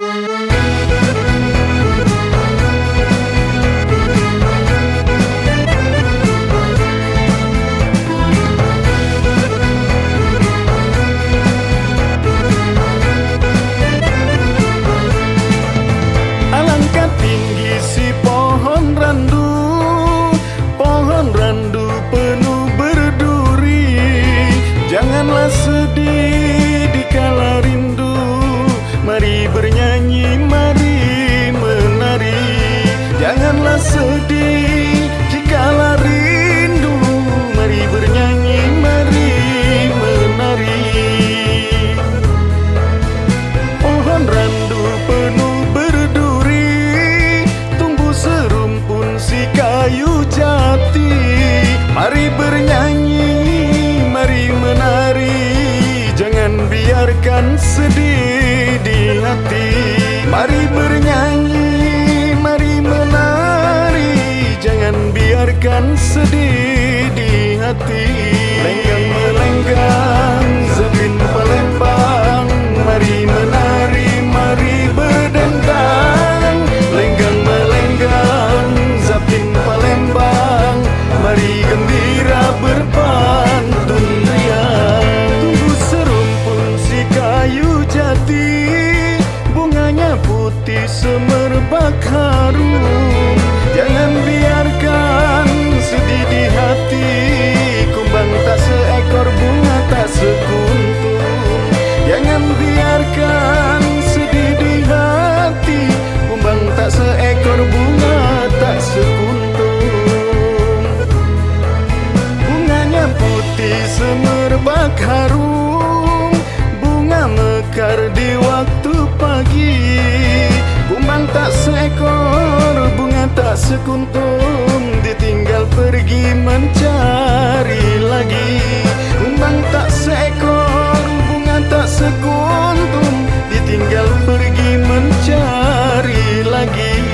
Bye. sedih di hati tak seekor bunga tak sekuntum ditinggal pergi mencari lagi. Kumbang tak seekor bunga tak sekuntum ditinggal pergi mencari lagi.